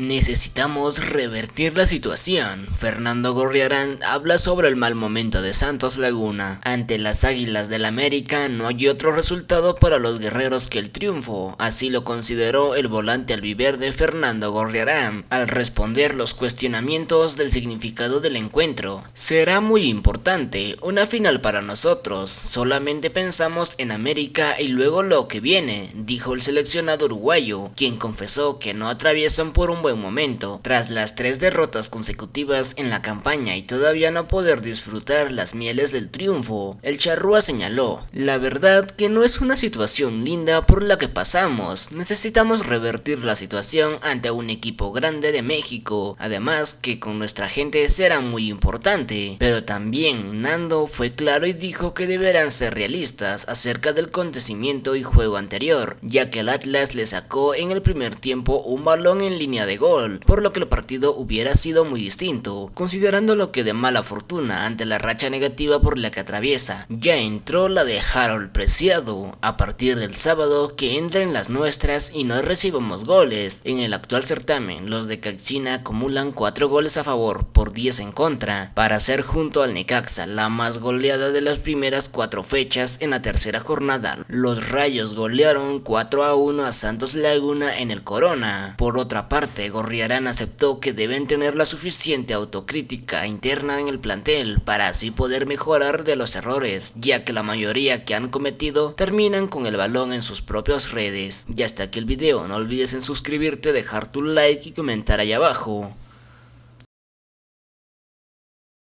Necesitamos revertir la situación. Fernando Gorriarán habla sobre el mal momento de Santos Laguna. Ante las Águilas del América no hay otro resultado para los guerreros que el triunfo, así lo consideró el volante albiverde Fernando Gorriarán al responder los cuestionamientos del significado del encuentro. Será muy importante, una final para nosotros, solamente pensamos en América y luego lo que viene, dijo el seleccionado uruguayo, quien confesó que no atraviesan por un buen momento, tras las tres derrotas consecutivas en la campaña y todavía no poder disfrutar las mieles del triunfo, el charrúa señaló, la verdad que no es una situación linda por la que pasamos, necesitamos revertir la situación ante un equipo grande de México, además que con nuestra gente será muy importante, pero también Nando fue claro y dijo que deberán ser realistas acerca del acontecimiento y juego anterior, ya que el Atlas le sacó en el primer tiempo un balón en línea de gol, por lo que el partido hubiera sido muy distinto, considerando lo que de mala fortuna ante la racha negativa por la que atraviesa. Ya entró la de Harold Preciado, a partir del sábado que entra en las nuestras y no recibamos goles. En el actual certamen, los de Caxina acumulan 4 goles a favor por 10 en contra, para ser junto al Necaxa la más goleada de las primeras 4 fechas en la tercera jornada. Los Rayos golearon 4 a 1 a Santos Laguna en el Corona. Por otra Gorriarán aceptó que deben tener la suficiente autocrítica interna en el plantel para así poder mejorar de los errores, ya que la mayoría que han cometido terminan con el balón en sus propias redes. Y hasta aquí el video, no olvides en suscribirte, dejar tu like y comentar ahí abajo.